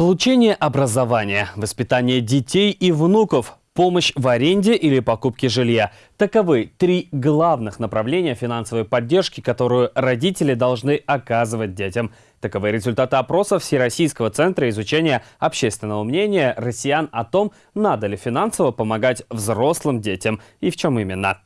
Получение образования, воспитание детей и внуков, помощь в аренде или покупке жилья. Таковы три главных направления финансовой поддержки, которую родители должны оказывать детям. Таковы результаты опроса Всероссийского центра изучения общественного мнения россиян о том, надо ли финансово помогать взрослым детям и в чем именно.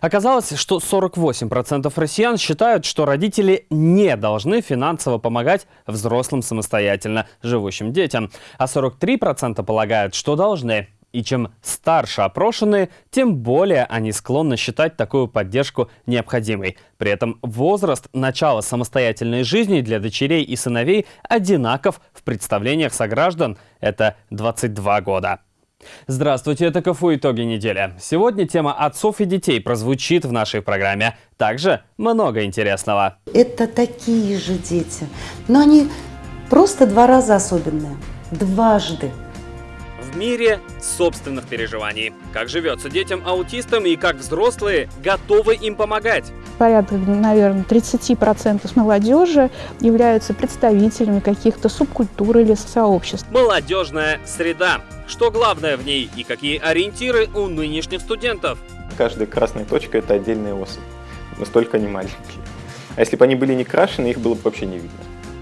Оказалось, что 48% россиян считают, что родители не должны финансово помогать взрослым самостоятельно живущим детям, а 43% полагают, что должны. И чем старше опрошенные, тем более они склонны считать такую поддержку необходимой. При этом возраст начала самостоятельной жизни для дочерей и сыновей одинаков в представлениях сограждан – это 22 года. Здравствуйте, это КФУ «Итоги недели». Сегодня тема отцов и детей прозвучит в нашей программе. Также много интересного. Это такие же дети, но они просто два раза особенные. Дважды. В мире собственных переживаний. Как живется детям-аутистам и как взрослые готовы им помогать. Порядка, наверное, 30% молодежи являются представителями каких-то субкультур или сообществ. Молодежная среда. Что главное в ней и какие ориентиры у нынешних студентов? Каждая красная точка – это отдельная особь. Настолько они маленькие. А если бы они были не крашены, их было бы вообще не видно.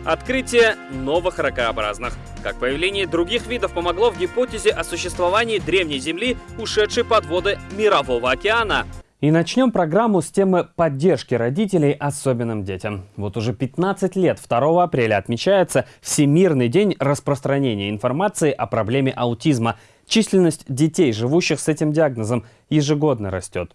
Открытие новых ракообразных. Как появление других видов помогло в гипотезе о существовании древней Земли, ушедшей под воды Мирового океана. И начнем программу с темы поддержки родителей особенным детям. Вот уже 15 лет 2 апреля отмечается Всемирный день распространения информации о проблеме аутизма. Численность детей, живущих с этим диагнозом, ежегодно растет.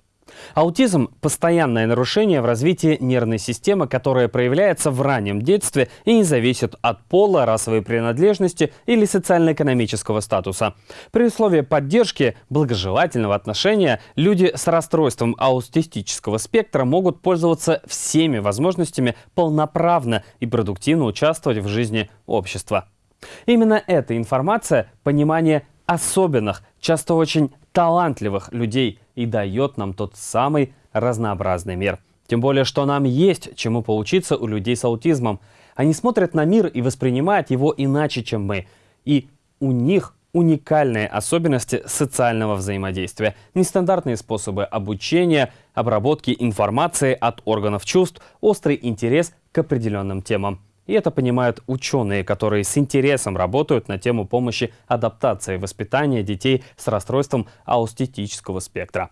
Аутизм – постоянное нарушение в развитии нервной системы, которое проявляется в раннем детстве и не зависит от пола, расовой принадлежности или социально-экономического статуса. При условии поддержки, благожелательного отношения, люди с расстройством аутистического спектра могут пользоваться всеми возможностями полноправно и продуктивно участвовать в жизни общества. Именно эта информация, понимание особенных, часто очень талантливых людей и дает нам тот самый разнообразный мир. Тем более, что нам есть чему поучиться у людей с аутизмом. Они смотрят на мир и воспринимают его иначе, чем мы. И у них уникальные особенности социального взаимодействия, нестандартные способы обучения, обработки информации от органов чувств, острый интерес к определенным темам. И это понимают ученые, которые с интересом работают на тему помощи адаптации воспитания детей с расстройством аустетического спектра.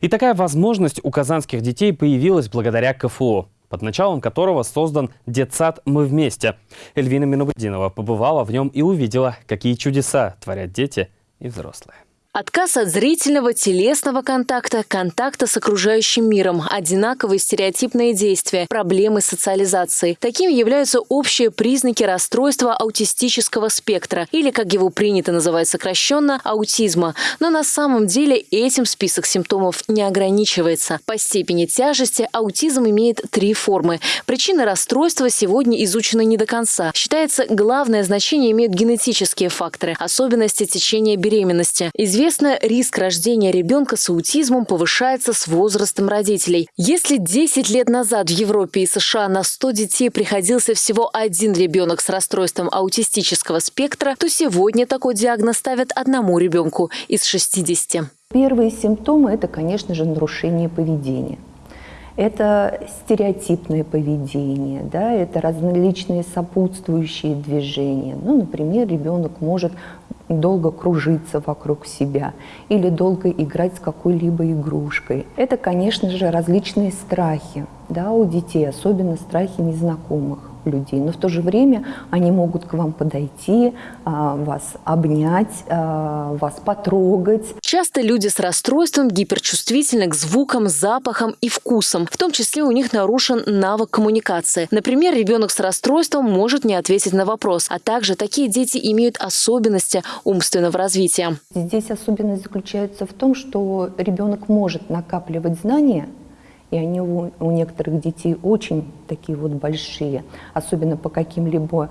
И такая возможность у казанских детей появилась благодаря КФУ, под началом которого создан детсад «Мы вместе». Эльвина Минугудинова побывала в нем и увидела, какие чудеса творят дети и взрослые. Отказ от зрительного, телесного контакта, контакта с окружающим миром, одинаковые стереотипные действия, проблемы социализации. Такими являются общие признаки расстройства аутистического спектра, или, как его принято называть сокращенно, аутизма. Но на самом деле этим список симптомов не ограничивается. По степени тяжести аутизм имеет три формы. Причины расстройства сегодня изучены не до конца. Считается, главное значение имеют генетические факторы, особенности течения беременности. Известно Известно, риск рождения ребенка с аутизмом повышается с возрастом родителей. Если 10 лет назад в Европе и США на 100 детей приходился всего один ребенок с расстройством аутистического спектра, то сегодня такой диагноз ставят одному ребенку из 60. Первые симптомы – это, конечно же, нарушение поведения. Это стереотипное поведение, да, это различные сопутствующие движения. Ну, например, ребенок может долго кружиться вокруг себя или долго играть с какой-либо игрушкой. Это, конечно же, различные страхи да, у детей, особенно страхи незнакомых людей, но в то же время они могут к вам подойти, а, вас обнять, а, вас потрогать. Часто люди с расстройством гиперчувствительны к звукам, запахам и вкусам. В том числе у них нарушен навык коммуникации. Например, ребенок с расстройством может не ответить на вопрос, а также такие дети имеют особенности умственного развития. Здесь особенность заключается в том, что ребенок может накапливать знания, и они у, у некоторых детей очень такие вот большие, особенно по каким-либо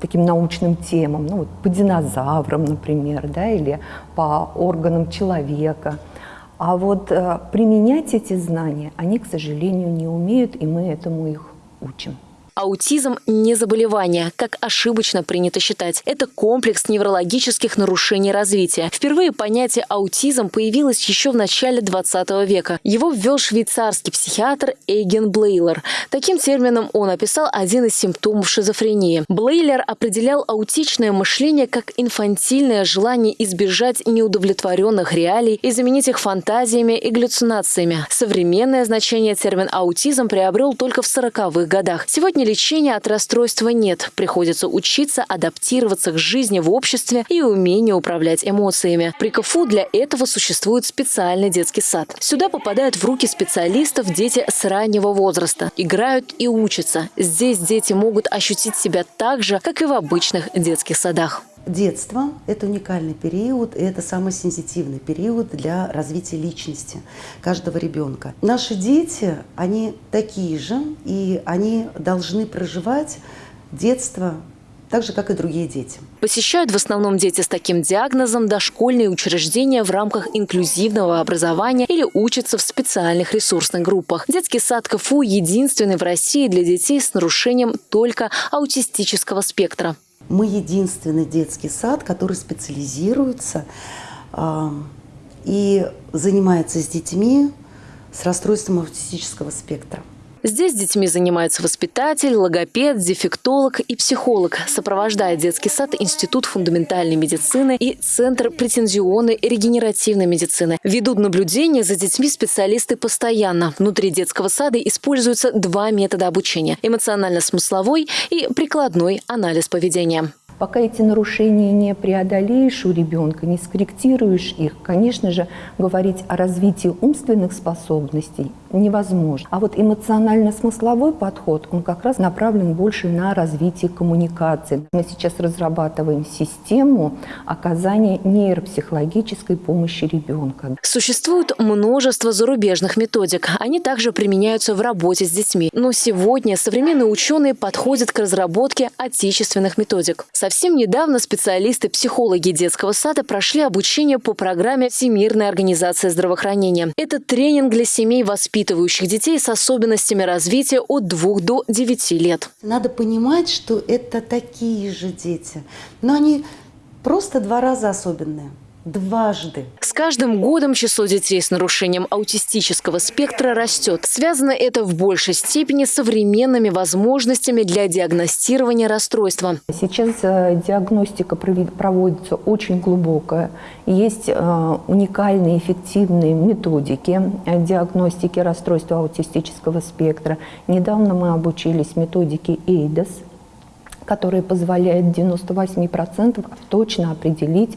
таким научным темам, ну вот по динозаврам, например, да, или по органам человека. А вот э, применять эти знания они, к сожалению, не умеют, и мы этому их учим. Аутизм – не заболевание, как ошибочно принято считать. Это комплекс неврологических нарушений развития. Впервые понятие аутизм появилось еще в начале 20 века. Его ввел швейцарский психиатр Эйген Блейлер. Таким термином он описал один из симптомов шизофрении. Блейлер определял аутичное мышление как инфантильное желание избежать неудовлетворенных реалий и заменить их фантазиями и галлюцинациями. Современное значение термин аутизм приобрел только в 40-х годах. Сегодня лечения от расстройства нет. Приходится учиться адаптироваться к жизни в обществе и умению управлять эмоциями. При КФУ для этого существует специальный детский сад. Сюда попадают в руки специалистов дети с раннего возраста. Играют и учатся. Здесь дети могут ощутить себя так же, как и в обычных детских садах. Детство – это уникальный период, и это самый сенситивный период для развития личности каждого ребенка. Наши дети, они такие же, и они должны проживать детство так же, как и другие дети. Посещают в основном дети с таким диагнозом дошкольные учреждения в рамках инклюзивного образования или учатся в специальных ресурсных группах. Детский сад КФУ единственный в России для детей с нарушением только аутистического спектра. Мы единственный детский сад, который специализируется э, и занимается с детьми с расстройством аутистического спектра. Здесь детьми занимаются воспитатель, логопед, дефектолог и психолог. Сопровождает детский сад Институт фундаментальной медицины и Центр претензионной регенеративной медицины. Ведут наблюдение за детьми специалисты постоянно. Внутри детского сада используются два метода обучения – эмоционально-смысловой и прикладной анализ поведения. Пока эти нарушения не преодолеешь у ребенка, не скорректируешь их, конечно же, говорить о развитии умственных способностей невозможно. А вот эмоционально-смысловой подход, он как раз направлен больше на развитие коммуникации. Мы сейчас разрабатываем систему оказания нейропсихологической помощи ребенка. Существует множество зарубежных методик. Они также применяются в работе с детьми. Но сегодня современные ученые подходят к разработке отечественных методик. Совсем недавно специалисты-психологи детского сада прошли обучение по программе Всемирной организации здравоохранения. Это тренинг для семей, воспитывающих детей с особенностями развития от 2 до 9 лет. Надо понимать, что это такие же дети, но они просто два раза особенные дважды. С каждым годом число детей с нарушением аутистического спектра растет. Связано это в большей степени с современными возможностями для диагностирования расстройства. Сейчас э, диагностика проводится очень глубокая. Есть э, уникальные эффективные методики диагностики расстройства аутистического спектра. Недавно мы обучились методике EIDAS – который позволяет 98% точно определить,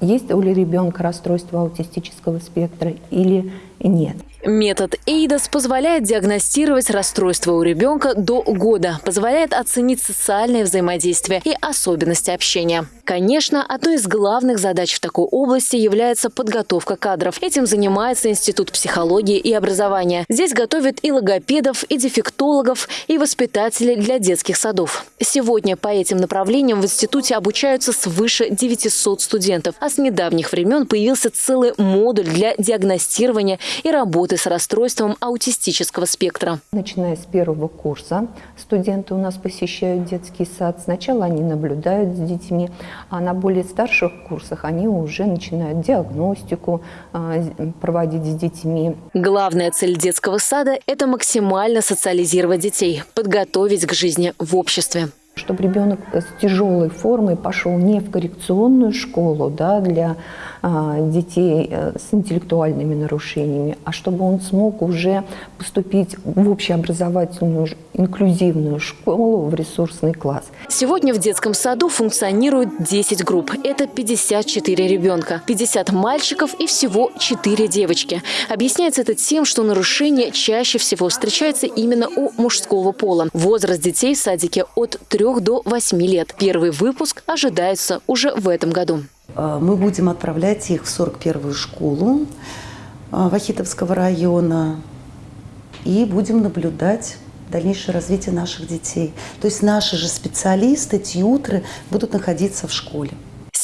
есть у ребенка расстройство аутистического спектра или нет. Метод ЭйДОС позволяет диагностировать расстройство у ребенка до года, позволяет оценить социальное взаимодействие и особенности общения. Конечно, одной из главных задач в такой области является подготовка кадров. Этим занимается Институт психологии и образования. Здесь готовят и логопедов, и дефектологов, и воспитателей для детских садов. Сегодня по этим направлениям в институте обучаются свыше 900 студентов, а с недавних времен появился целый модуль для диагностирования и работы с расстройством аутистического спектра. Начиная с первого курса студенты у нас посещают детский сад. Сначала они наблюдают с детьми, а на более старших курсах они уже начинают диагностику а, проводить с детьми. Главная цель детского сада – это максимально социализировать детей, подготовить к жизни в обществе чтобы ребенок с тяжелой формой пошел не в коррекционную школу да, для а, детей э, с интеллектуальными нарушениями, а чтобы он смог уже поступить в общеобразовательную инклюзивную школу в ресурсный класс. Сегодня в детском саду функционирует 10 групп. Это 54 ребенка, 50 мальчиков и всего 4 девочки. Объясняется это тем, что нарушение чаще всего встречается именно у мужского пола. Возраст детей в садике от 3 до 8 лет. Первый выпуск ожидается уже в этом году. А, мы будем отправлять их в 41-ю школу а, Вахитовского района и будем наблюдать дальнейшее развитие наших детей. То есть наши же специалисты, тьютры будут находиться в школе.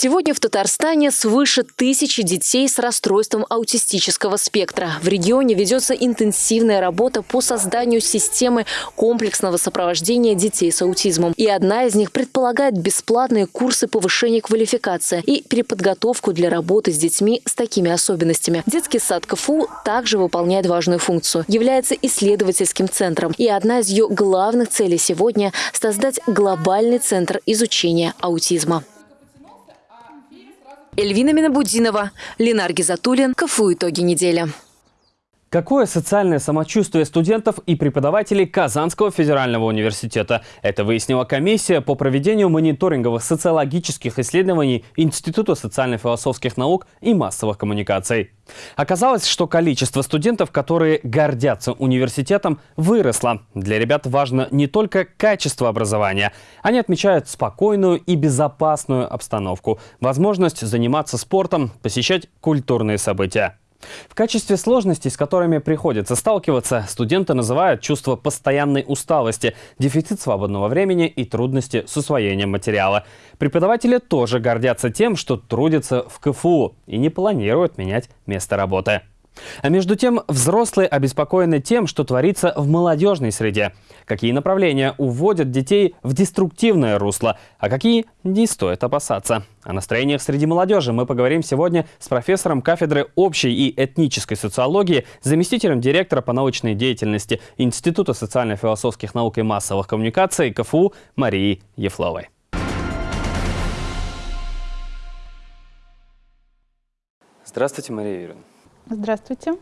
Сегодня в Татарстане свыше тысячи детей с расстройством аутистического спектра. В регионе ведется интенсивная работа по созданию системы комплексного сопровождения детей с аутизмом. И одна из них предполагает бесплатные курсы повышения квалификации и переподготовку для работы с детьми с такими особенностями. Детский сад КФУ также выполняет важную функцию, является исследовательским центром. И одна из ее главных целей сегодня – создать глобальный центр изучения аутизма. Эльвина Минабудинова, Ленар Гизатуллин. КФУ «Итоги недели». Какое социальное самочувствие студентов и преподавателей Казанского федерального университета? Это выяснила комиссия по проведению мониторинговых социологических исследований Института социально-философских наук и массовых коммуникаций. Оказалось, что количество студентов, которые гордятся университетом, выросло. Для ребят важно не только качество образования. Они отмечают спокойную и безопасную обстановку, возможность заниматься спортом, посещать культурные события. В качестве сложностей, с которыми приходится сталкиваться, студенты называют чувство постоянной усталости, дефицит свободного времени и трудности с усвоением материала. Преподаватели тоже гордятся тем, что трудятся в КФУ и не планируют менять место работы. А между тем, взрослые обеспокоены тем, что творится в молодежной среде. Какие направления уводят детей в деструктивное русло, а какие не стоит опасаться. О настроениях среди молодежи мы поговорим сегодня с профессором кафедры общей и этнической социологии, заместителем директора по научной деятельности Института социально-философских наук и массовых коммуникаций КФУ Марией Ефловой. Здравствуйте, Мария Юрьевна. Здравствуйте.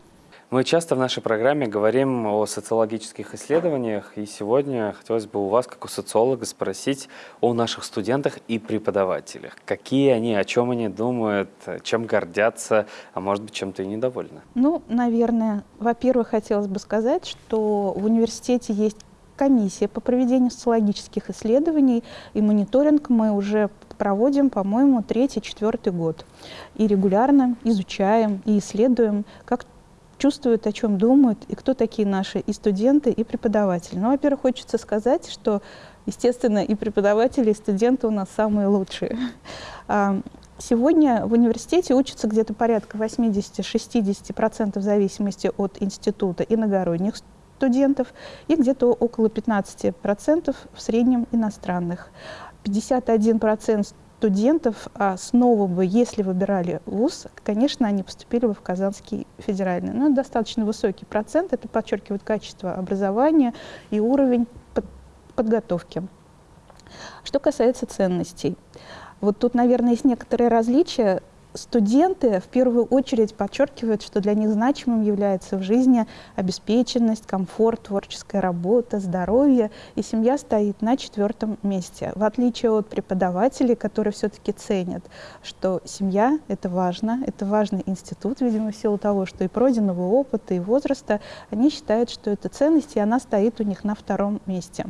Мы часто в нашей программе говорим о социологических исследованиях, и сегодня хотелось бы у вас, как у социолога, спросить о наших студентах и преподавателях. Какие они, о чем они думают, чем гордятся, а может быть, чем-то и недовольны? Ну, наверное, во-первых, хотелось бы сказать, что в университете есть комиссия по проведению социологических исследований, и мониторинг мы уже проводим, по-моему, третий-четвертый год. И регулярно изучаем и исследуем, как чувствуют, о чем думают, и кто такие наши и студенты, и преподаватели. Ну, во-первых, хочется сказать, что, естественно, и преподаватели, и студенты у нас самые лучшие. А, сегодня в университете учатся где-то порядка 80-60% в зависимости от института иногородних студентов и где-то около 15% в среднем иностранных. 51% студентов а снова бы, если выбирали вуз, конечно, они поступили бы в Казанский федеральный. Но это достаточно высокий процент, это подчеркивает качество образования и уровень под подготовки. Что касается ценностей, вот тут, наверное, есть некоторые различия студенты в первую очередь подчеркивают, что для них значимым является в жизни обеспеченность, комфорт, творческая работа, здоровье, и семья стоит на четвертом месте. В отличие от преподавателей, которые все-таки ценят, что семья — это важно, это важный институт, видимо, в силу того, что и пройденного опыта, и возраста, они считают, что это ценность, и она стоит у них на втором месте.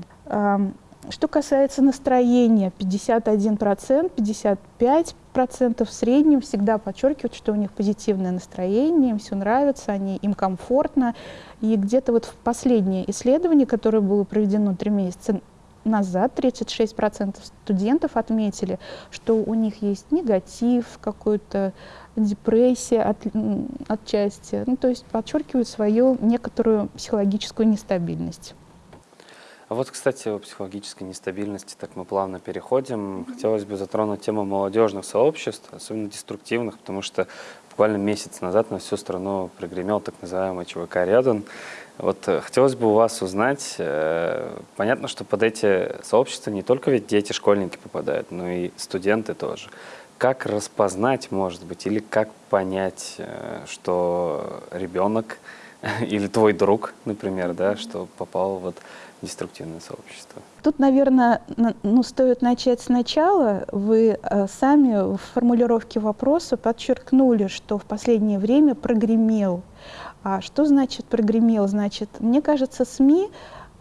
Что касается настроения, 51%, 55% в среднем всегда подчеркивают, что у них позитивное настроение, им все нравится, они, им комфортно. И где-то вот в последнее исследование, которое было проведено три месяца назад, 36% студентов отметили, что у них есть негатив, какой-то депрессия от, отчасти, ну, то есть подчеркивают свою некоторую психологическую нестабильность. А вот, кстати, о психологической нестабильности, так мы плавно переходим. Хотелось бы затронуть тему молодежных сообществ, особенно деструктивных, потому что буквально месяц назад на всю страну прогремел так называемый ЧВК «Рядом». Вот э, хотелось бы у вас узнать, э, понятно, что под эти сообщества не только ведь дети, школьники попадают, но и студенты тоже. Как распознать, может быть, или как понять, э, что ребенок или твой друг, например, да, что попал вот деструктивное сообщество? Тут, наверное, ну, стоит начать сначала. Вы э, сами в формулировке вопроса подчеркнули, что в последнее время прогремел. А что значит прогремел? Значит, мне кажется, СМИ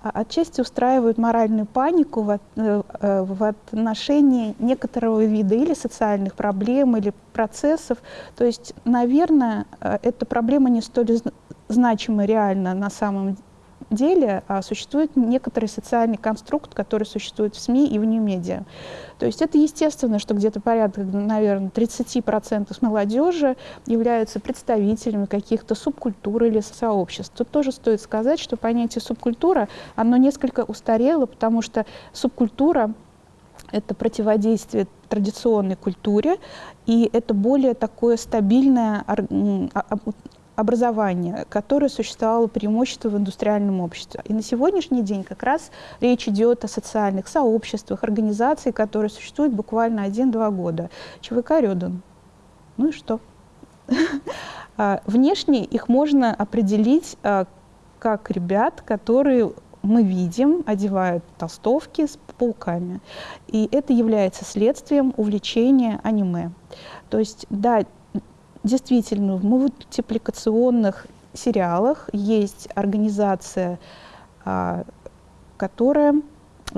а, отчасти устраивают моральную панику в, э, э, в отношении некоторого вида или социальных проблем, или процессов. То есть, наверное, эта проблема не столь значима реально на самом деле а, существует некоторый социальный конструкт, который существует в СМИ и в медиа. То есть это естественно, что где-то порядка, наверное, 30% молодежи являются представителями каких-то субкультур или сообществ. Тут тоже стоит сказать, что понятие субкультура, оно несколько устарело, потому что субкультура это противодействие традиционной культуре, и это более такое стабильное образование, которое существовало преимущество в индустриальном обществе. И на сегодняшний день как раз речь идет о социальных сообществах, организациях, которые существуют буквально один-два года. ЧВК Рёдан. Ну и что? А, внешне их можно определить а, как ребят, которые мы видим, одевают толстовки с пауками. И это является следствием увлечения аниме. То есть, да, действительно, в мультипликационных сериалах есть организация, а, которая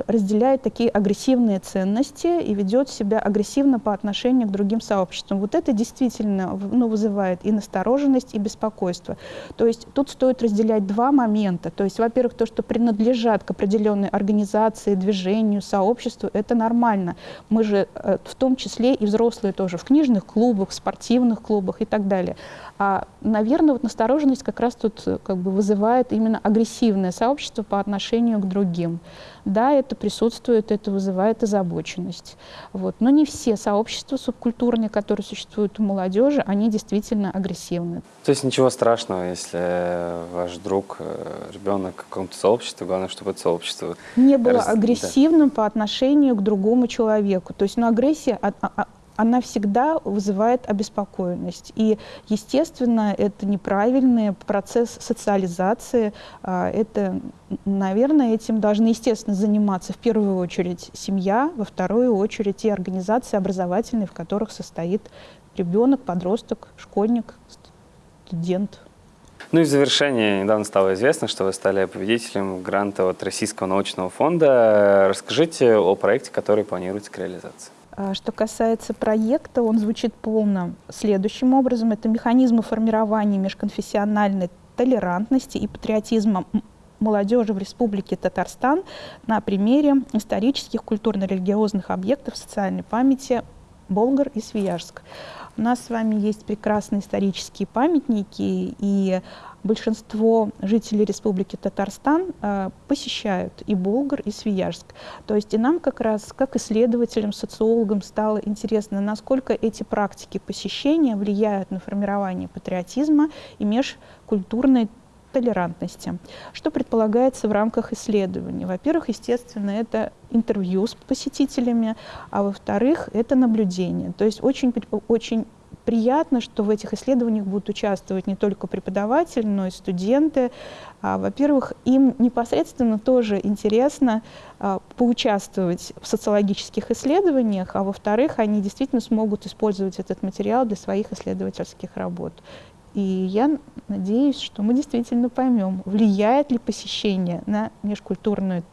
разделяет такие агрессивные ценности и ведет себя агрессивно по отношению к другим сообществам. Вот это действительно ну, вызывает и настороженность, и беспокойство. То есть тут стоит разделять два момента. То есть, во-первых, то, что принадлежат к определенной организации, движению, сообществу, это нормально. Мы же э, в том числе и взрослые тоже в книжных клубах, в спортивных клубах и так далее. А, наверное, вот настороженность как раз тут э, как бы вызывает именно агрессивное сообщество по отношению к другим. Да, это присутствует, это вызывает озабоченность. Вот. Но не все сообщества субкультурные, которые существуют у молодежи, они действительно агрессивны. То есть ничего страшного, если ваш друг, э, ребенок в каком-то сообществе, главное, чтобы это сообщество... Не было раз... агрессивным да. по отношению к другому человеку. То есть ну, агрессия она всегда вызывает обеспокоенность. И, естественно, это неправильный процесс социализации. А, это, наверное, этим должны, естественно, заниматься в первую очередь семья, во вторую очередь те организации образовательные, в которых состоит ребенок, подросток, школьник, студент. Ну и в завершение недавно стало известно, что вы стали победителем гранта от Российского научного фонда. Расскажите о проекте, который планируется к реализации. А, что касается проекта, он звучит полно следующим образом. Это механизмы формирования межконфессиональной толерантности и патриотизма молодежи в Республике Татарстан на примере исторических культурно-религиозных объектов социальной памяти Болгар и Свияжск. У нас с вами есть прекрасные исторические памятники, и большинство жителей Республики Татарстан э, посещают и Болгар, и Свияжск. То есть и нам как раз, как исследователям, социологам стало интересно, насколько эти практики посещения влияют на формирование патриотизма и межкультурной толерантности. Что предполагается в рамках исследований? Во-первых, естественно, это интервью с посетителями, а во-вторых, это наблюдение. То есть очень, очень приятно, что в этих исследованиях будут участвовать не только преподаватели, но и студенты. А, Во-первых, им непосредственно тоже интересно а, поучаствовать в социологических исследованиях, а во-вторых, они действительно смогут использовать этот материал для своих исследовательских работ. И я надеюсь, что мы действительно поймем, влияет ли посещение на межкультурную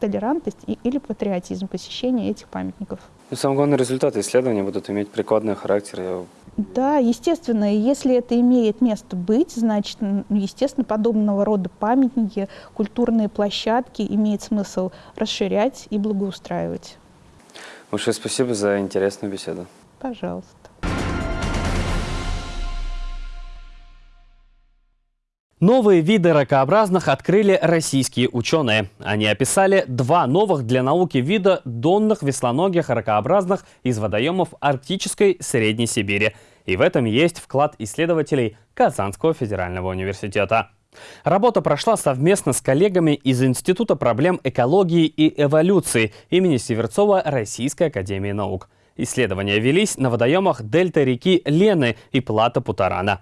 толерантность и, или патриотизм посещения этих памятников. Ну, самый главный результат исследования будут иметь прикладный характер. Да, естественно, если это имеет место быть, значит, естественно, подобного рода памятники, культурные площадки имеет смысл расширять и благоустраивать. Большое спасибо за интересную беседу. Пожалуйста. Новые виды ракообразных открыли российские ученые. Они описали два новых для науки вида донных веслоногих ракообразных из водоемов Арктической Средней Сибири. И в этом есть вклад исследователей Казанского федерального университета. Работа прошла совместно с коллегами из Института проблем экологии и эволюции имени Северцова Российской академии наук. Исследования велись на водоемах дельта реки Лены и плата Путарана.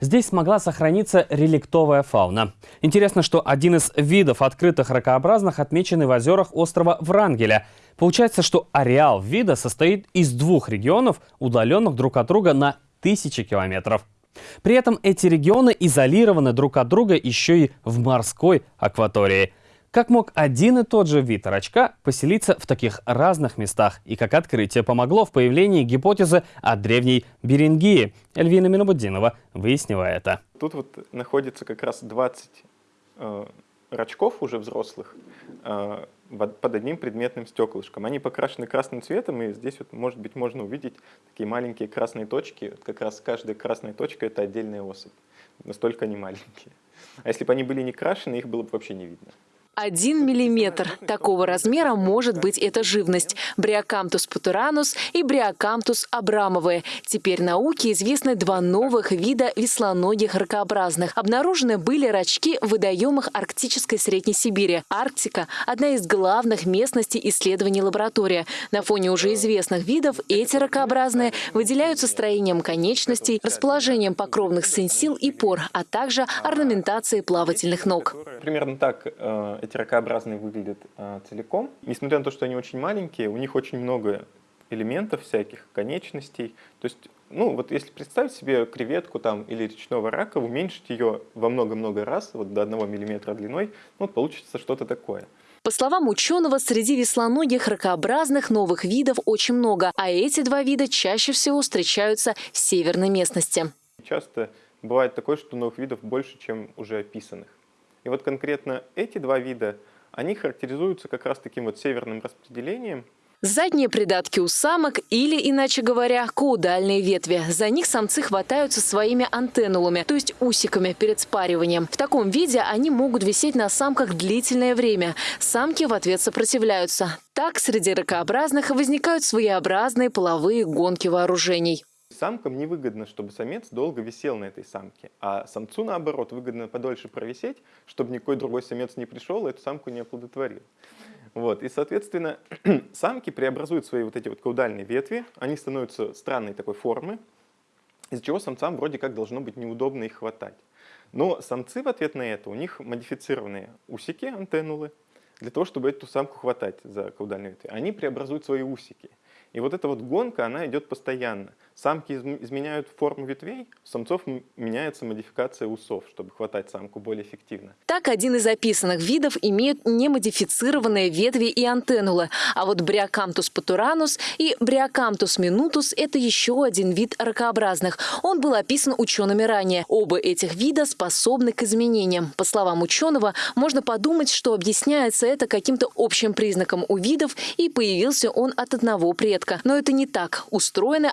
Здесь смогла сохраниться реликтовая фауна. Интересно, что один из видов открытых ракообразных отмечен в озерах острова Врангеля. Получается, что ареал вида состоит из двух регионов, удаленных друг от друга на тысячи километров. При этом эти регионы изолированы друг от друга еще и в морской акватории – как мог один и тот же вид рачка поселиться в таких разных местах и как открытие помогло в появлении гипотезы о древней Берингии? Эльвина Минобудинова выяснила это. Тут вот находится как раз 20 э, рачков уже взрослых э, под одним предметным стеклышком. Они покрашены красным цветом, и здесь вот, может быть, можно увидеть такие маленькие красные точки. Вот как раз каждая красная точка — это отдельная особь. Настолько они маленькие. А если бы они были не крашены, их было бы вообще не видно. Один миллиметр. Такого размера может быть эта живность. Бриокамтус путуранус и Бриокамтус абрамовые. Теперь науке известны два новых вида веслоногих ракообразных. Обнаружены были рачки в водоемах Арктической Средней Сибири. Арктика – одна из главных местностей исследований лаборатории. На фоне уже известных видов эти ракообразные выделяются строением конечностей, расположением покровных сенсил и пор, а также орнаментацией плавательных ног. Примерно так э, эти ракообразные выглядят э, целиком. Несмотря на то, что они очень маленькие, у них очень много элементов всяких, конечностей. То есть, ну, вот если представить себе креветку там или речного рака, уменьшить ее во много-много раз, вот до 1 мм длиной, ну, вот получится что-то такое. По словам ученого, среди веслоногих ракообразных новых видов очень много, а эти два вида чаще всего встречаются в северной местности. Часто бывает такое, что новых видов больше, чем уже описанных. И вот конкретно эти два вида, они характеризуются как раз таким вот северным распределением. Задние придатки у самок или, иначе говоря, каудальные ветви. За них самцы хватаются своими антеннулами, то есть усиками перед спариванием. В таком виде они могут висеть на самках длительное время. Самки в ответ сопротивляются. Так среди ракообразных возникают своеобразные половые гонки вооружений. Самкам невыгодно, чтобы самец долго висел на этой самке, а самцу, наоборот, выгодно подольше провисеть, чтобы никакой другой самец не пришел и эту самку не оплодотворил. Вот. И, соответственно, самки преобразуют свои вот эти вот каудальные ветви, они становятся странной такой формы, из-за чего самцам вроде как должно быть неудобно их хватать. Но самцы в ответ на это, у них модифицированные усики, антеннулы, для того, чтобы эту самку хватать за каудальные ветви. Они преобразуют свои усики. И вот эта вот гонка, она идет постоянно. Самки изменяют форму ветвей, у самцов меняется модификация усов, чтобы хватать самку более эффективно. Так, один из описанных видов имеет немодифицированные ветви и антеннулы. А вот Бриокамтус патуранус и Бриокамтус минутус – это еще один вид ракообразных. Он был описан учеными ранее. Оба этих вида способны к изменениям. По словам ученого, можно подумать, что объясняется это каким-то общим признаком у видов, и появился он от одного предка. Но это не так. Устроены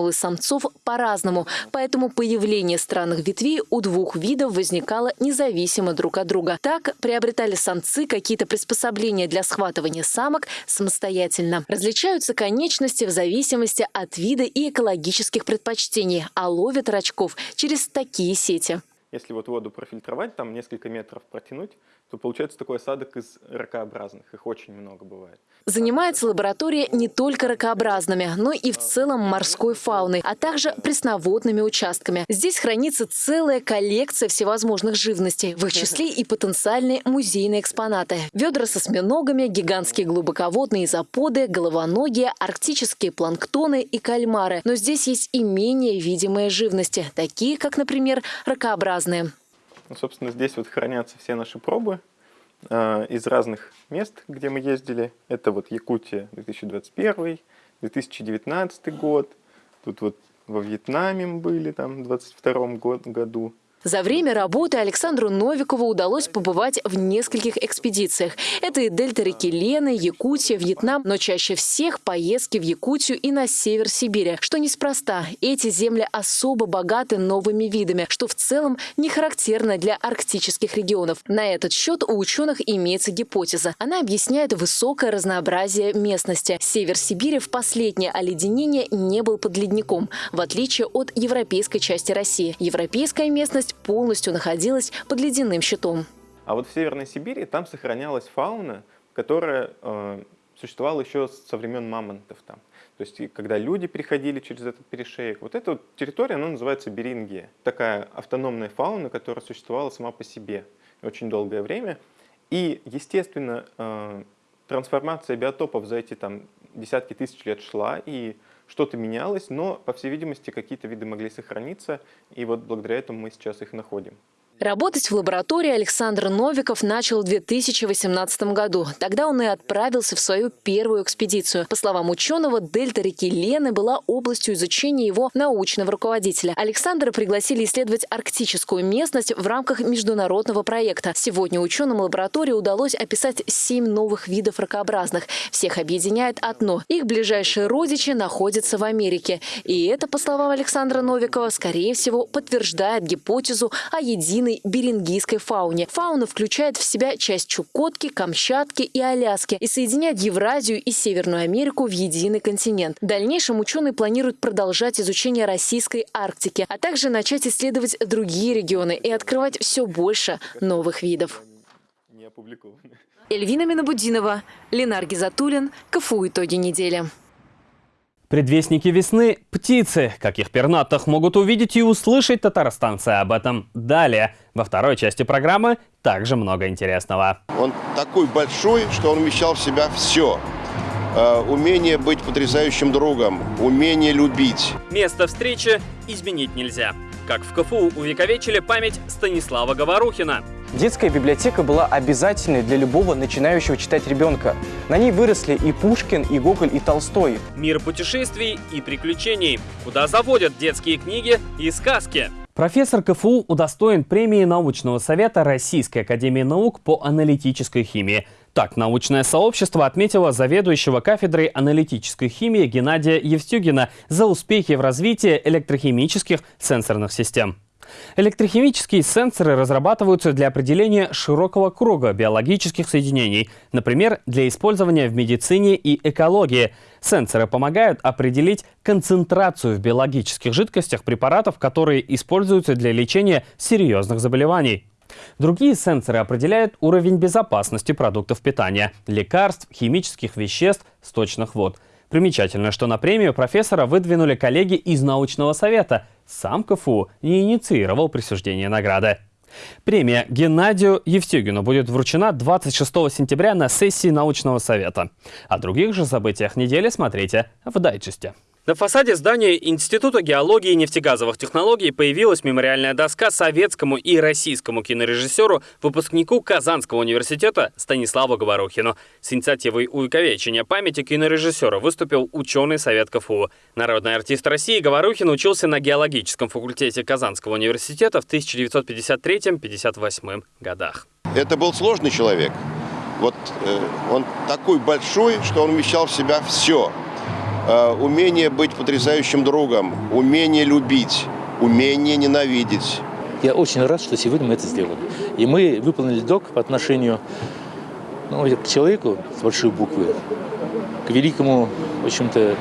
антеннулы антеннулы самцов по-разному, поэтому появление странных ветвей у двух видов возникало независимо друг от друга. Так приобретали самцы какие-то приспособления для схватывания самок самостоятельно. Различаются конечности в зависимости от вида и экологических предпочтений, а ловят рачков через такие сети. Если вот воду профильтровать, там несколько метров протянуть, то получается такой осадок из ракообразных. Их очень много бывает. Занимается лаборатория не только ракообразными, но и в целом морской фауной, а также пресноводными участками. Здесь хранится целая коллекция всевозможных живностей, в их числе и потенциальные музейные экспонаты. Ведра со осьминогами, гигантские глубоководные заподы, головоногие, арктические планктоны и кальмары. Но здесь есть и менее видимые живности, такие как, например, ракообразные. Ну, собственно, здесь вот хранятся все наши пробы э, из разных мест, где мы ездили. Это вот Якутия 2021, 2019 год. Тут вот во Вьетнаме мы были там в 2022 году. За время работы Александру Новикову удалось побывать в нескольких экспедициях. Это и дельта реки Лены, Якутия, Вьетнам, но чаще всех поездки в Якутию и на север Сибири. Что неспроста, эти земли особо богаты новыми видами, что в целом не характерно для арктических регионов. На этот счет у ученых имеется гипотеза. Она объясняет высокое разнообразие местности. Север Сибири в последнее оледенение не был под ледником, в отличие от европейской части России. Европейская местность область полностью находилась под ледяным щитом. А вот в Северной Сибири там сохранялась фауна, которая э, существовала еще со времен мамонтов там. То есть, когда люди переходили через этот перешеек, вот эта вот территория, она называется Берингия. Такая автономная фауна, которая существовала сама по себе очень долгое время. И, естественно, э, трансформация биотопов за эти там десятки тысяч лет шла, и что-то менялось, но, по всей видимости, какие-то виды могли сохраниться, и вот благодаря этому мы сейчас их находим. Работать в лаборатории Александр Новиков начал в 2018 году. Тогда он и отправился в свою первую экспедицию. По словам ученого, дельта реки Лены была областью изучения его научного руководителя. Александра пригласили исследовать арктическую местность в рамках международного проекта. Сегодня ученым лаборатории удалось описать семь новых видов ракообразных. Всех объединяет одно – их ближайшие родичи находятся в Америке. И это, по словам Александра Новикова, скорее всего, подтверждает гипотезу о единой современной берингийской фауне. Фауна включает в себя часть Чукотки, Камчатки и Аляски и соединяет Евразию и Северную Америку в единый континент. В дальнейшем ученые планируют продолжать изучение российской Арктики, а также начать исследовать другие регионы и открывать все больше новых видов. Эльвина Минобудинова, Ленар Гизатуллин, КФУ «Итоги недели». Предвестники весны – птицы. Каких пернатых могут увидеть и услышать татарстанцы об этом далее. Во второй части программы также много интересного. Он такой большой, что он вмещал в себя все. Э, умение быть потрясающим другом, умение любить. Место встречи изменить нельзя. Как в КФУ увековечили память Станислава Говорухина – Детская библиотека была обязательной для любого начинающего читать ребенка. На ней выросли и Пушкин, и Гоголь, и Толстой. Мир путешествий и приключений, куда заводят детские книги и сказки. Профессор КФУ удостоен премии научного совета Российской академии наук по аналитической химии. Так, научное сообщество отметило заведующего кафедрой аналитической химии Геннадия Евстюгина за успехи в развитии электрохимических сенсорных систем. Электрохимические сенсоры разрабатываются для определения широкого круга биологических соединений, например, для использования в медицине и экологии. Сенсоры помогают определить концентрацию в биологических жидкостях препаратов, которые используются для лечения серьезных заболеваний. Другие сенсоры определяют уровень безопасности продуктов питания, лекарств, химических веществ, сточных вод – Примечательно, что на премию профессора выдвинули коллеги из научного совета. Сам КФУ не инициировал присуждение награды. Премия Геннадию Евстюгину будет вручена 26 сентября на сессии научного совета. О других же событиях недели смотрите в дайджесте. На фасаде здания Института геологии и нефтегазовых технологий появилась мемориальная доска советскому и российскому кинорежиссеру, выпускнику Казанского университета Станиславу Говорухину. С инициативой увековечения памяти кинорежиссера выступил ученый Совет КФУ. Народный артист России Говорухин учился на геологическом факультете Казанского университета в 1953-58 годах. Это был сложный человек. Вот э, он такой большой, что он вмещал в себя все – умение быть потрясающим другом, умение любить, умение ненавидеть. Я очень рад, что сегодня мы это сделали. И мы выполнили долг по отношению ну, к человеку с большой буквы, к великому, в общем-то,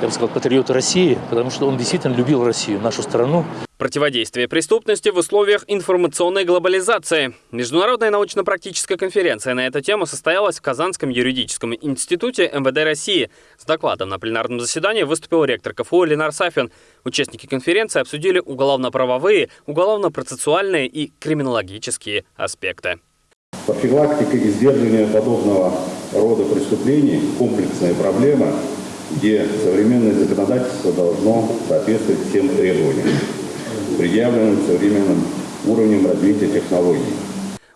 я бы сказал, патриоту России, потому что он действительно любил Россию, нашу страну. Противодействие преступности в условиях информационной глобализации. Международная научно-практическая конференция на эту тему состоялась в Казанском юридическом институте МВД России. С докладом на пленарном заседании выступил ректор КФУ Ленар Сафин. Участники конференции обсудили уголовно-правовые, уголовно-процессуальные и криминологические аспекты. Профилактика и сдерживание подобного рода преступлений – комплексная проблема, где современное законодательство должно соответствовать всем требованиям, предъявленным современным уровнем развития технологий.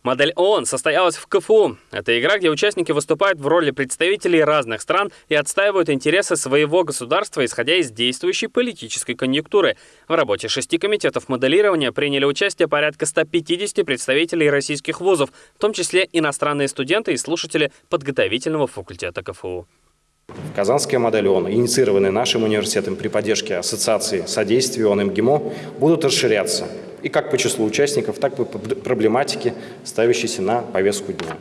Модель ООН состоялась в КФУ. Это игра, где участники выступают в роли представителей разных стран и отстаивают интересы своего государства, исходя из действующей политической конъюнктуры. В работе шести комитетов моделирования приняли участие порядка 150 представителей российских вузов, в том числе иностранные студенты и слушатели подготовительного факультета КФУ. Казанская модель ООН, инициированная нашим университетом при поддержке Ассоциации содействия ООН МГИМО, будут расширяться и как по числу участников, так и по проблематике, ставящейся на повестку дня.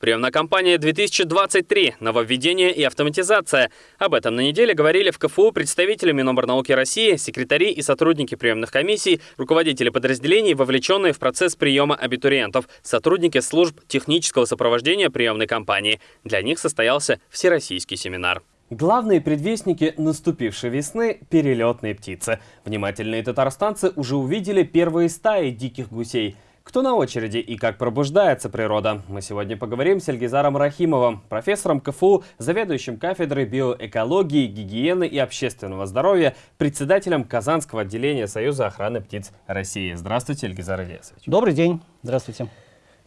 Приемная кампания 2023. Нововведение и автоматизация. Об этом на неделе говорили в КФУ представители Миноборнауки России, секретари и сотрудники приемных комиссий, руководители подразделений, вовлеченные в процесс приема абитуриентов, сотрудники служб технического сопровождения приемной кампании. Для них состоялся всероссийский семинар. Главные предвестники наступившей весны – перелетные птицы. Внимательные татарстанцы уже увидели первые стаи диких гусей – Кто на очереди и как пробуждается природа? Мы сегодня поговорим с Эльгизаром Рахимовым, профессором КФУ, заведующим кафедрой биоэкологии, гигиены и общественного здоровья, председателем Казанского отделения Союза охраны птиц России. Здравствуйте, Эльгизар Ильясович. Добрый день. Здравствуйте.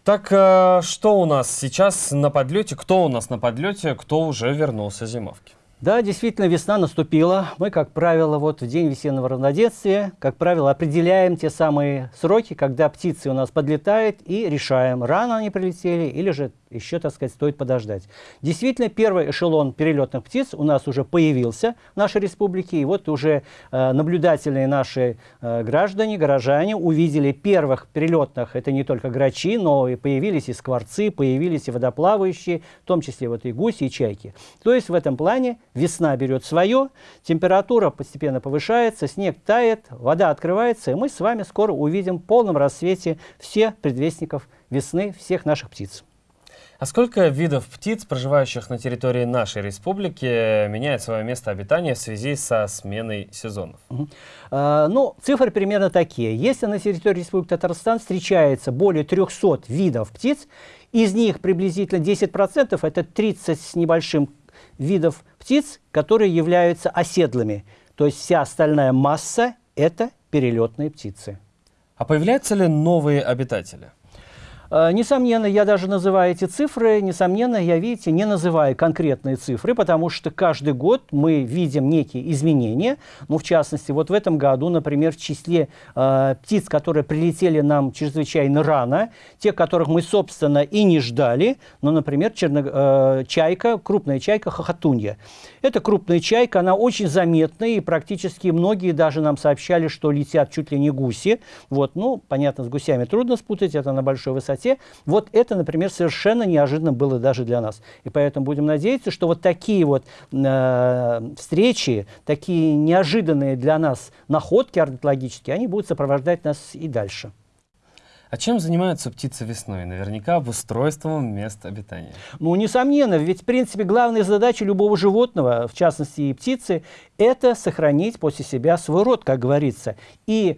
Так, э, что у нас сейчас на подлете? Кто у нас на подлете? Кто уже вернулся зимовки? Да, действительно, весна наступила. Мы, как правило, вот в день весеннего равноденствия, как правило, определяем те самые сроки, когда птицы у нас подлетают и решаем, рано они прилетели или же еще, так сказать, стоит подождать. Действительно, первый эшелон перелетных птиц у нас уже появился в нашей республике, и вот уже э, наблюдательные наши э, граждане, горожане увидели первых перелетных, это не только грачи, но и появились и скворцы, появились и водоплавающие, в том числе вот и гуси, и чайки. То есть в этом плане весна берет свое, температура постепенно повышается, снег тает, вода открывается, и мы с вами скоро увидим в полном рассвете все предвестников весны всех наших птиц. А сколько видов птиц, проживающих на территории нашей республики, меняет свое место обитания в связи со сменой сезонов? Угу. А, ну, цифры примерно такие. Если на территории Республики Татарстан встречается более 300 видов птиц, из них приблизительно 10%, это 30 с небольшим видов птиц, которые являются оседлыми. То есть вся остальная масса – это перелетные птицы. А появляются ли новые обитатели? Э, несомненно, я даже называю эти цифры, несомненно, я, видите, не называю конкретные цифры, потому что каждый год мы видим некие изменения. Ну, в частности, вот в этом году, например, в числе э, птиц, которые прилетели нам чрезвычайно рано, те, которых мы, собственно, и не ждали, ну, например, черно, э, чайка, крупная чайка хохотунья. Это крупная чайка, она очень заметная, и практически многие даже нам сообщали, что летят чуть ли не гуси. Вот, ну, понятно, с гусями трудно спутать, это на большой высоте высоте. Вот это, например, совершенно неожиданно было даже для нас. И поэтому будем надеяться, что вот такие вот э, встречи, такие неожиданные для нас находки орнитологические, они будут сопровождать нас и дальше. А чем занимаются птицы весной? Наверняка обустройством мест обитания. Ну, несомненно, ведь, в принципе, главная задача любого животного, в частности и птицы, это сохранить после себя свой род, как говорится. И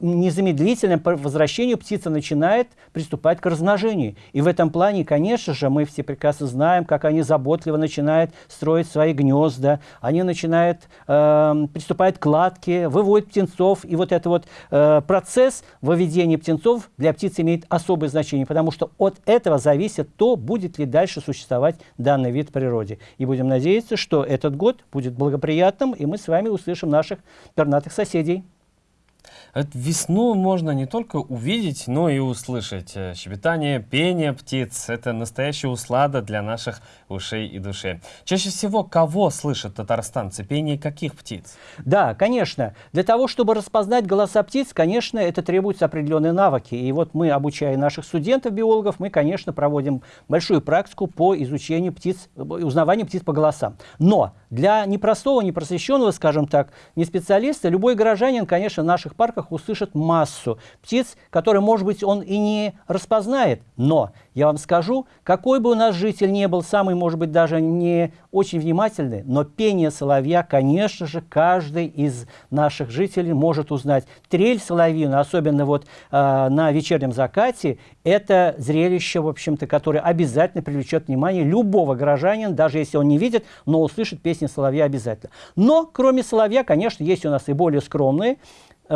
незамедлительно по возвращению птица начинает приступать к размножению. И в этом плане, конечно же, мы все прекрасно знаем, как они заботливо начинают строить свои гнезда, они начинают, э, приступать к кладке, выводят птенцов. И вот этот вот э, процесс выведения птенцов для птиц имеет особое значение, потому что от этого зависит то, будет ли дальше существовать данный вид в природе. И будем надеяться, что этот год будет благоприятным, и мы с вами услышим наших пернатых соседей. Весну можно не только увидеть, но и услышать. Э, щебетание, пение птиц – это настоящая услада для наших ушей и души. Чаще всего кого слышат татарстанцы? Пение каких птиц? Да, конечно. Для того, чтобы распознать голоса птиц, конечно, это требуются определенные навыки. И вот мы, обучая наших студентов-биологов, мы, конечно, проводим большую практику по изучению птиц, узнаванию птиц по голосам. Но для непростого, непросвещенного, скажем так, не специалиста, любой горожанин, конечно, наших парках услышит массу птиц, которые, может быть, он и не распознает, но я вам скажу, какой бы у нас житель не был, самый, может быть, даже не очень внимательный, но пение соловья, конечно же, каждый из наших жителей может узнать. Трель соловьина, особенно вот э, на вечернем закате, это зрелище, в общем-то, которое обязательно привлечет внимание любого горожанина, даже если он не видит, но услышит песни соловья обязательно. Но, кроме соловья, конечно, есть у нас и более скромные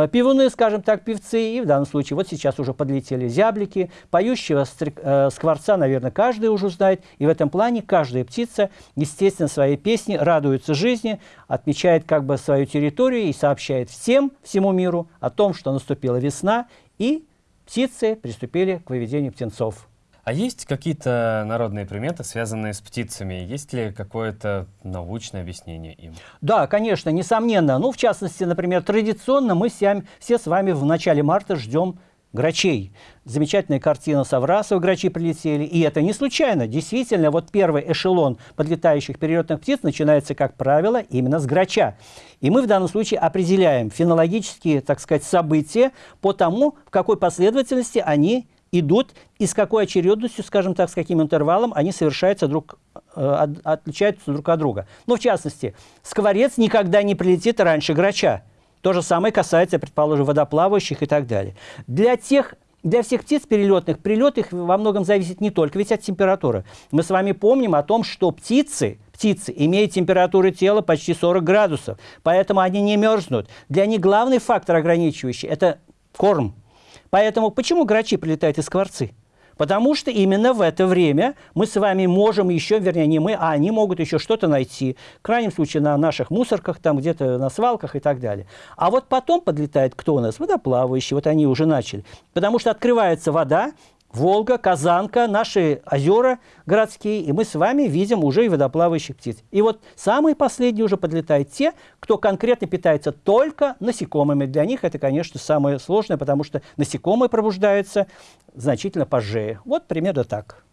пивуны, скажем так, певцы, и в данном случае вот сейчас уже подлетели зяблики, поющего э, скворца, наверное, каждый уже знает, и в этом плане каждая птица, естественно, своей песни радуется жизни, отмечает как бы свою территорию и сообщает всем, всему миру о том, что наступила весна, и птицы приступили к выведению птенцов. А есть какие-то народные приметы, связанные с птицами? Есть ли какое-то научное объяснение им? Да, конечно, несомненно. Ну, в частности, например, традиционно мы все, все с вами в начале марта ждем грачей. Замечательная картина Саврасова, грачи прилетели. И это не случайно. Действительно, вот первый эшелон подлетающих перелетных птиц начинается, как правило, именно с грача. И мы в данном случае определяем фенологические, так сказать, события по тому, в какой последовательности они идут и с какой очередностью, скажем так, с каким интервалом они совершаются друг, э, отличаются друг от друга. Ну, в частности, скворец никогда не прилетит раньше грача. То же самое касается, предположим, водоплавающих и так далее. Для тех для всех птиц перелетных, прилет их во многом зависит не только ведь от температуры. Мы с вами помним о том, что птицы, птицы имеют температуру тела почти 40 градусов, поэтому они не мерзнут. Для них главный фактор ограничивающий – это корм. Поэтому почему грачи прилетают из скворцы? Потому что именно в это время мы с вами можем еще, вернее, не мы, а они могут еще что-то найти. В крайнем случае на наших мусорках, там где-то на свалках и так далее. А вот потом подлетает кто у нас? Водоплавающие, вот они уже начали. Потому что открывается вода, Волга, Казанка, наши озера городские, и мы с вами видим уже и водоплавающих птиц. И вот самые последние уже подлетают те, кто конкретно питается только насекомыми. Для них это, конечно, самое сложное, потому что насекомые пробуждаются значительно позже. Вот примерно так.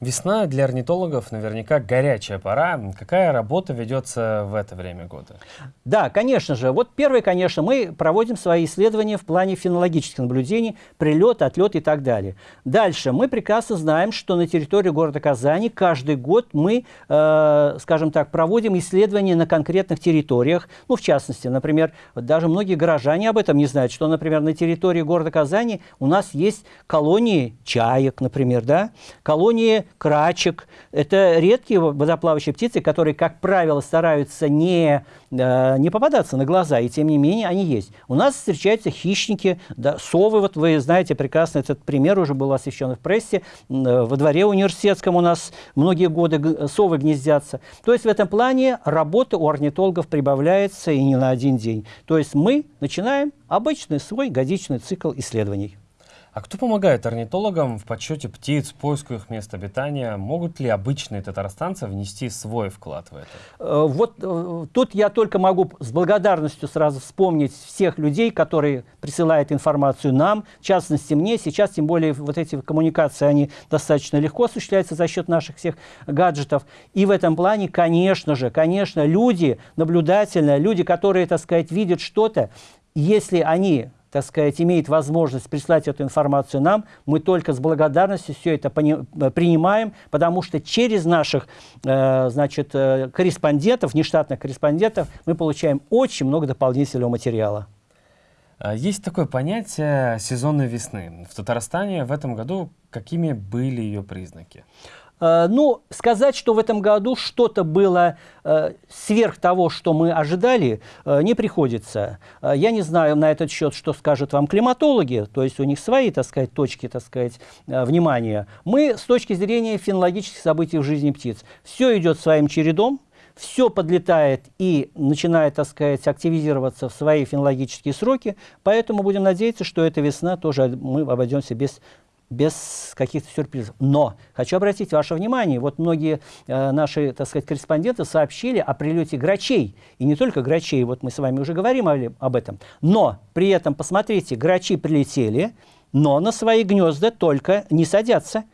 Весна для орнитологов наверняка горячая пора. Какая работа ведется в это время года? Да, конечно же. Вот первое, конечно, мы проводим свои исследования в плане фенологических наблюдений, прилет, отлет и так далее. Дальше. Мы прекрасно знаем, что на территории города Казани каждый год мы, э, скажем так, проводим исследования на конкретных территориях. Ну, в частности, например, даже многие горожане об этом не знают, что, например, на территории города Казани у нас есть колонии чаек, например, да, колонии крачек. Это редкие водоплавающие птицы, которые, как правило, стараются не, э, не попадаться на глаза, и тем не менее они есть. У нас встречаются хищники, да, совы, вот вы знаете прекрасно, этот пример уже был освещен в прессе, во дворе университетском у нас многие годы совы гнездятся. То есть в этом плане работа у орнитологов прибавляется и не на один день. То есть мы начинаем обычный свой годичный цикл исследований. А кто помогает орнитологам в подсчете птиц, поиску их мест обитания? Могут ли обычные татарстанцы внести свой вклад в это? Э, вот э, тут я только могу с благодарностью сразу вспомнить всех людей, которые присылают информацию нам, в частности мне. Сейчас, тем более, вот эти коммуникации, они достаточно легко осуществляются за счет наших всех гаджетов. И в этом плане, конечно же, конечно, люди наблюдательные, люди, которые, так сказать, видят что-то, если они так сказать, имеет возможность прислать эту информацию нам, мы только с благодарностью все это э, принимаем, потому что через наших э, значит, э, корреспондентов, нештатных корреспондентов, мы получаем очень много дополнительного материала. А, есть такое понятие сезонной весны. В Татарстане в этом году какими были ее признаки? Э, ну, сказать, что в этом году что-то было э, сверх того, что мы ожидали, э, не приходится. Я не знаю на этот счет, что скажут вам климатологи, то есть у них свои, так сказать, точки, так сказать, внимания. Мы с точки зрения фенологических событий в жизни птиц. Все идет своим чередом, все подлетает и начинает, так сказать, активизироваться в свои фенологические сроки, поэтому будем надеяться, что эта весна тоже мы обойдемся без без каких-то сюрпризов. Но хочу обратить ваше внимание, вот многие э, наши, так сказать, корреспонденты сообщили о прилете грачей. И не только грачей, вот мы с вами уже говорим об этом. Но при этом, посмотрите, грачи прилетели, но на свои гнезда только не садятся.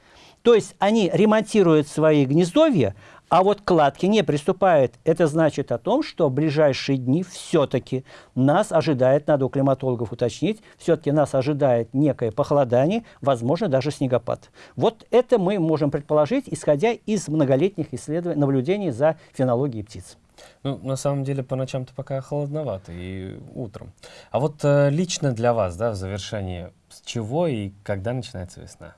То есть они ремонтируют свои гнездовья, а вот кладки не приступает. Это значит о том, что в ближайшие дни все-таки нас ожидает, надо у климатологов уточнить, все-таки нас ожидает некое похолодание, возможно, даже снегопад. Вот это мы можем предположить, исходя из многолетних исследований, наблюдений за фенологией птиц. Ну, на самом деле, по ночам-то пока холодновато и утром. А вот э, лично для вас, да, в завершении, с чего и когда начинается весна?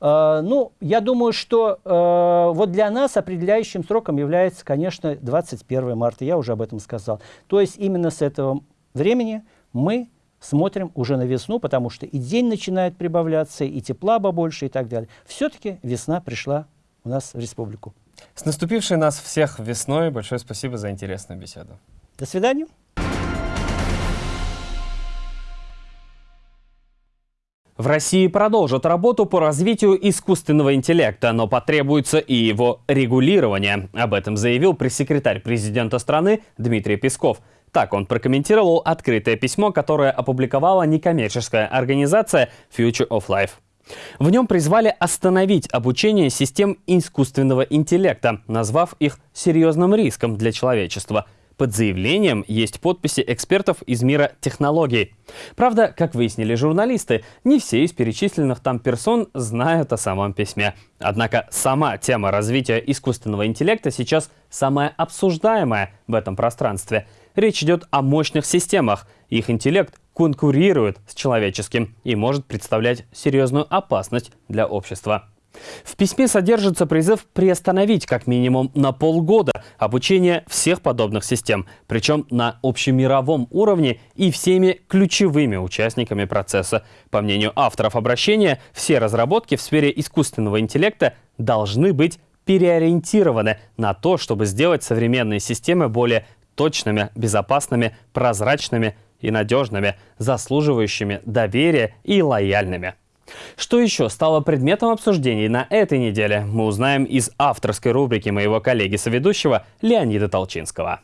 Э, ну, я думаю, что э, вот для нас определяющим сроком является, конечно, 21 марта. Я уже об этом сказал. То есть именно с этого времени мы смотрим уже на весну, потому что и день начинает прибавляться, и тепла побольше и так далее. Все-таки весна пришла у нас в республику. С наступившей нас всех весной. Большое спасибо за интересную беседу. До свидания. В России продолжат работу по развитию искусственного интеллекта, но потребуется и его регулирование. Об этом заявил пресс-секретарь президента страны Дмитрий Песков. Так он прокомментировал открытое письмо, которое опубликовала некоммерческая организация Future of Life. В нем призвали остановить обучение систем искусственного интеллекта, назвав их серьезным риском для человечества – под заявлением есть подписи экспертов из мира технологий. Правда, как выяснили журналисты, не все из перечисленных там персон знают о самом письме. Однако сама тема развития искусственного интеллекта сейчас самая обсуждаемая в этом пространстве. речь идет о мощных системах. Их интеллект конкурирует с человеческим и может представлять серьезную опасность для общества. В письме содержится призыв приостановить как минимум на полгода обучение всех подобных систем, причем на общемировом уровне и всеми ключевыми участниками процесса. По мнению авторов обращения, все разработки в сфере искусственного интеллекта должны быть переориентированы на то, чтобы сделать современные системы более точными, безопасными, прозрачными и надежными, заслуживающими доверия и лояльными. Что еще стало предметом обсуждений на этой неделе, мы узнаем из авторской рубрики моего коллеги-соведущего Леонида Толчинского.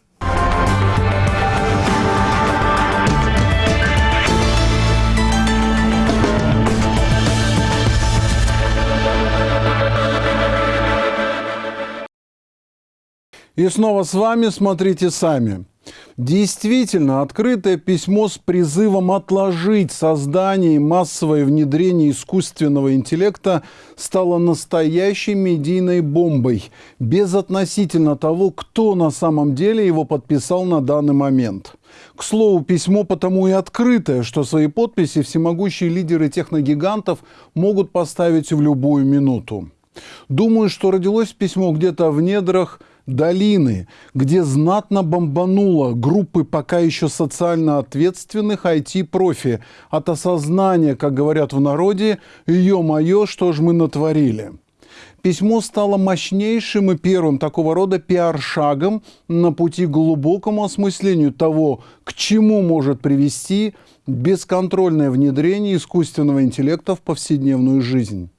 И снова с вами «Смотрите сами». Действительно, открытое письмо с призывом отложить создание и массовое внедрение искусственного интеллекта стало настоящей медийной бомбой, безотносительно того, кто на самом деле его подписал на данный момент. К слову, письмо потому и открытое, что свои подписи всемогущие лидеры техногигантов могут поставить в любую минуту. Думаю, что родилось письмо где-то в недрах долины, где знатно бомбануло группы пока еще социально ответственных IT-профи от осознания, как говорят в народе, «Ё-моё, что ж мы натворили». Письмо стало мощнейшим и первым такого рода пиар-шагом на пути к глубокому осмыслению того, к чему может привести бесконтрольное внедрение искусственного интеллекта в повседневную жизнь.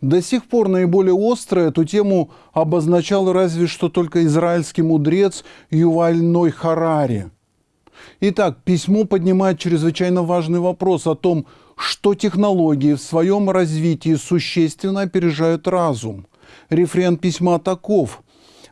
До сих пор наиболее остро эту тему обозначал разве что только израильский мудрец Юваль Ной Харари. Итак, письмо поднимает чрезвычайно важный вопрос о том, что технологии в своем развитии существенно опережают разум. Рефрен письма таков.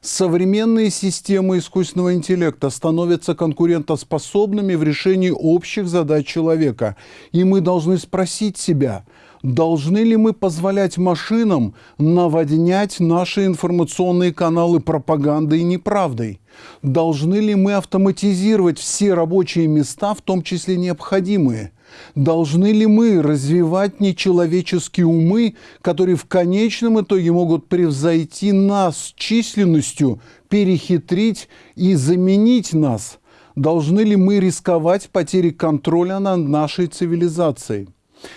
Современные системы искусственного интеллекта становятся конкурентоспособными в решении общих задач человека. И мы должны спросить себя – Должны ли мы позволять машинам наводнять наши информационные каналы пропагандой и неправдой? Должны ли мы автоматизировать все рабочие места, в том числе необходимые? Должны ли мы развивать нечеловеческие умы, которые в конечном итоге могут превзойти нас численностью, перехитрить и заменить нас? Должны ли мы рисковать потерей контроля над нашей цивилизацией?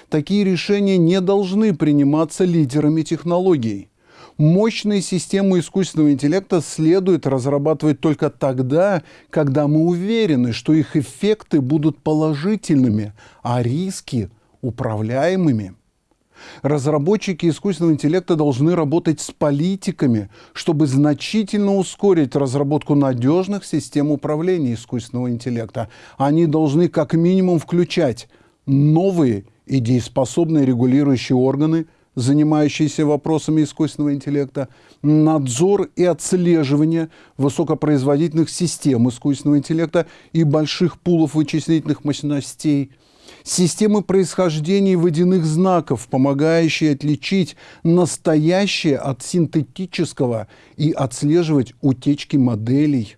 Такие решения не должны приниматься лидерами технологий. Мощные системы искусственного интеллекта следует разрабатывать только тогда, когда мы уверены, что их эффекты будут положительными, а риски – управляемыми. Разработчики искусственного интеллекта должны работать с политиками, чтобы значительно ускорить разработку надежных систем управления искусственного интеллекта. Они должны как минимум включать новые и дееспособные регулирующие органы, занимающиеся вопросами искусственного интеллекта, надзор и отслеживание высокопроизводительных систем искусственного интеллекта и больших пулов вычислительных мощностей, системы происхождения водяных знаков, помогающие отличить настоящее от синтетического и отслеживать утечки моделей,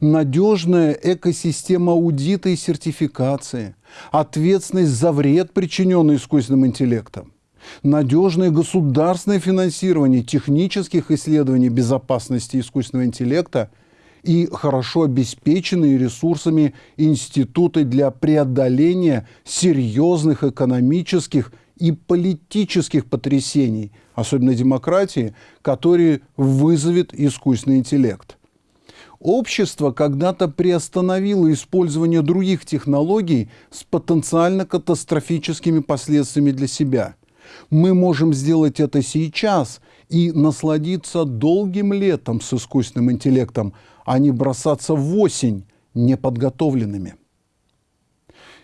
надежная экосистема аудита и сертификации, ответственность за вред, причиненный искусственным интеллектом, надежное государственное финансирование технических исследований безопасности искусственного интеллекта и хорошо обеспеченные ресурсами институты для преодоления серьезных экономических и политических потрясений, особенно демократии, которые вызовет искусственный интеллект. Общество когда-то приостановило использование других технологий с потенциально катастрофическими последствиями для себя. Мы можем сделать это сейчас и насладиться долгим летом с искусственным интеллектом, а не бросаться в осень неподготовленными.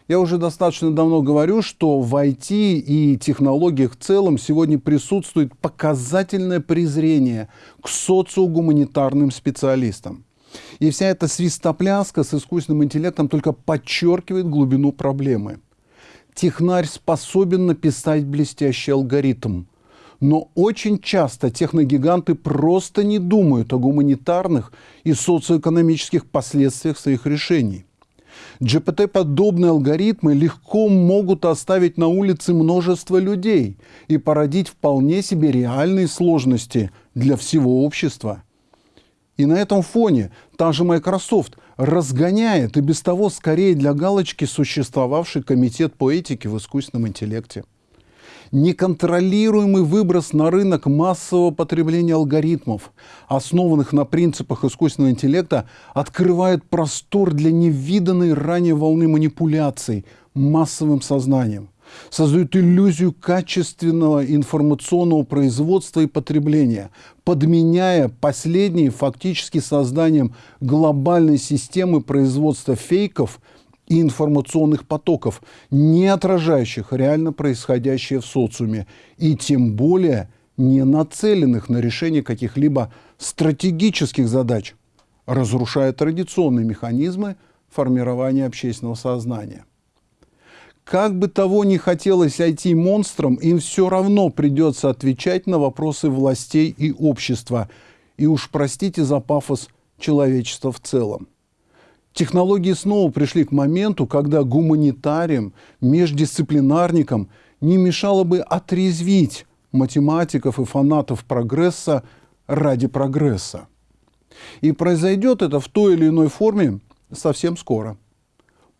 Я уже достаточно давно говорю, что в IT и технологиях в целом сегодня присутствует показательное презрение к социогуманитарным специалистам. И вся эта свистопляска с искусственным интеллектом только подчеркивает глубину проблемы. Технарь способен написать блестящий алгоритм, Но очень часто техногиганты просто не думают о гуманитарных и социоэкономических последствиях своих решений. GPT-подобные алгоритмы легко могут оставить на улице множество людей и породить вполне себе реальные сложности для всего общества. И на этом фоне та же Microsoft разгоняет и без того скорее для галочки существовавший комитет по этике в искусственном интеллекте. Неконтролируемый выброс на рынок массового потребления алгоритмов, основанных на принципах искусственного интеллекта, открывает простор для невиданной ранее волны манипуляций массовым сознанием создают иллюзию качественного информационного производства и потребления, подменяя последние фактически созданием глобальной системы производства фейков и информационных потоков, не отражающих реально происходящее в социуме, и тем более не нацеленных на решение каких-либо стратегических задач, разрушая традиционные механизмы формирования общественного сознания. Как бы того ни хотелось IT-монстрам, им все равно придется отвечать на вопросы властей и общества. И уж простите за пафос человечества в целом. Технологии снова пришли к моменту, когда гуманитариям, междисциплинарникам не мешало бы отрезвить математиков и фанатов прогресса ради прогресса. И произойдет это в той или иной форме совсем скоро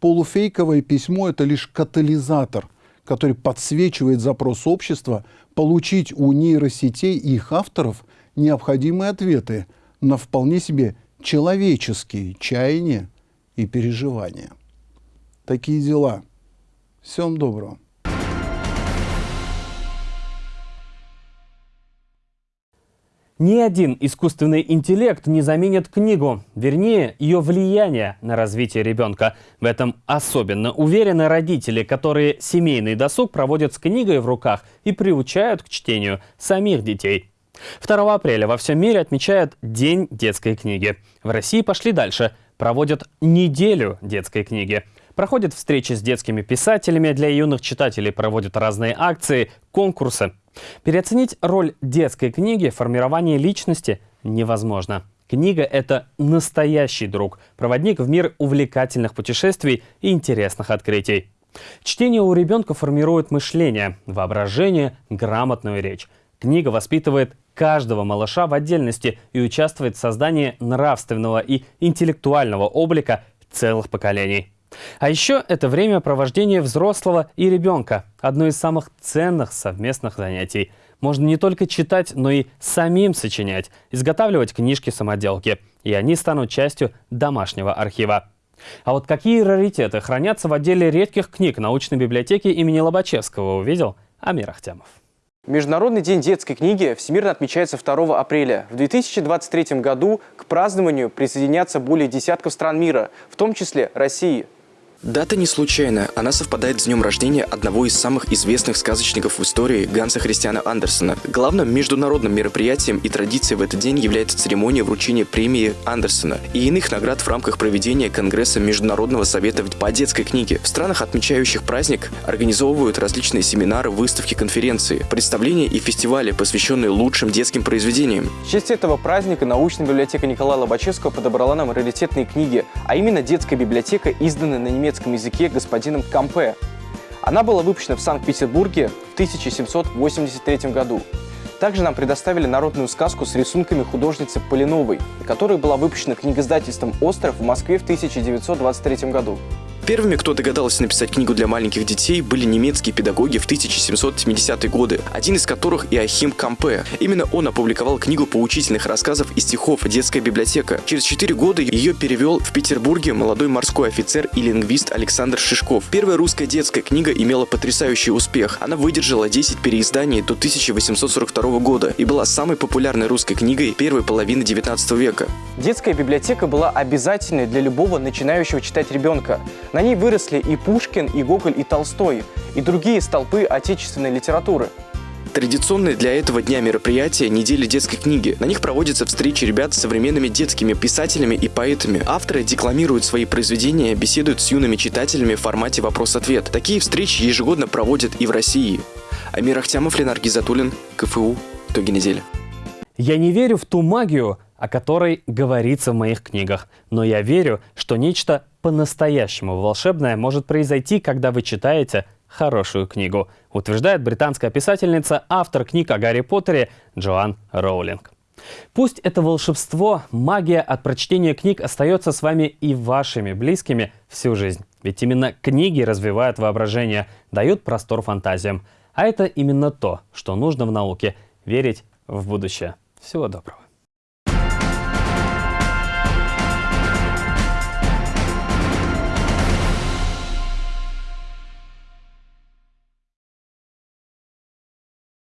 полуфейковое письмо – это лишь катализатор, который подсвечивает запрос общества получить у нейросетей и их авторов необходимые ответы на вполне себе человеческие чаяния и переживания. Такие дела. Всем доброго. Ни один искусственный интеллект не заменит книгу, вернее, ее влияние на развитие ребенка. В этом особенно уверены родители, которые семейный досуг проводят с книгой в руках и приучают к чтению самих детей. 2 апреля во всем мире отмечают День детской книги. В России пошли дальше. Проводят неделю детской книги. Проходят встречи с детскими писателями, для юных читателей проводят разные акции, конкурсы. Переоценить роль детской книги в формировании личности невозможно. Книга – это настоящий друг, проводник в мир увлекательных путешествий и интересных открытий. Чтение у ребенка формирует мышление, воображение, грамотную речь. Книга воспитывает каждого малыша в отдельности и участвует в создании нравственного и интеллектуального облика целых поколений. А еще это время провождения взрослого и ребенка. Одно из самых ценных совместных занятий. Можно не только читать, но и самим сочинять, изготавливать книжки-самоделки. И они станут частью домашнего архива. А вот какие раритеты хранятся в отделе редких книг научной библиотеки имени Лобачевского, увидел Амир Ахтямов. Международный день детской книги всемирно отмечается 2 апреля. В 2023 году к празднованию присоединятся более десятков стран мира, в том числе России. Дата не случайна. Она совпадает с днем рождения одного из самых известных сказочников в истории Ганса Христиана Андерсона. Главным международным мероприятием и традицией в этот день является церемония вручения премии Андерсона и иных наград в рамках проведения Конгресса Международного совета по детской книге. В странах, отмечающих праздник, организовывают различные семинары, выставки, конференции, представления и фестивали, посвященные лучшим детским произведениям. В честь этого праздника научная библиотека Николая Лобачевского подобрала нам раритетные книги, а именно детская библиотека, изданная на немецком немецком языке господином Кампе. Она была выпущена в Санкт-Петербурге в 1783 году. Также нам предоставили народную сказку с рисунками художницы Полиновой, которая была выпущена книгоиздательством «Остров» в Москве в 1923 году. Первыми, кто догадался написать книгу для маленьких детей, были немецкие педагоги в 1770-е годы, один из которых Иохим Кампе. Именно он опубликовал книгу поучительных рассказов и стихов «Детская библиотека». Через четыре года ее перевел в Петербурге молодой морской офицер и лингвист Александр Шишков. Первая русская детская книга имела потрясающий успех. Она выдержала 10 переизданий до 1842 года и была самой популярной русской книгой первой половины 19 века. Детская библиотека была обязательной для любого начинающего читать ребенка. На ней выросли и Пушкин, и Гоголь, и Толстой, и другие столпы отечественной литературы. Традиционные для этого дня мероприятия – недели детской книги. На них проводятся встречи ребят с современными детскими писателями и поэтами. Авторы декламируют свои произведения, беседуют с юными читателями в формате вопрос-ответ. Такие встречи ежегодно проводят и в России. Амир Ахтямов, Ленар Гизатуллин, КФУ. Итоги недели. Я не верю в ту магию, о которой говорится в моих книгах, но я верю, что нечто по-настоящему волшебное может произойти, когда вы читаете хорошую книгу, утверждает британская писательница, автор книг о Гарри Поттере Джоан Роулинг. Пусть это волшебство, магия от прочтения книг остается с вами и вашими близкими всю жизнь. Ведь именно книги развивают воображение, дают простор фантазиям. А это именно то, что нужно в науке – верить в будущее. Всего доброго.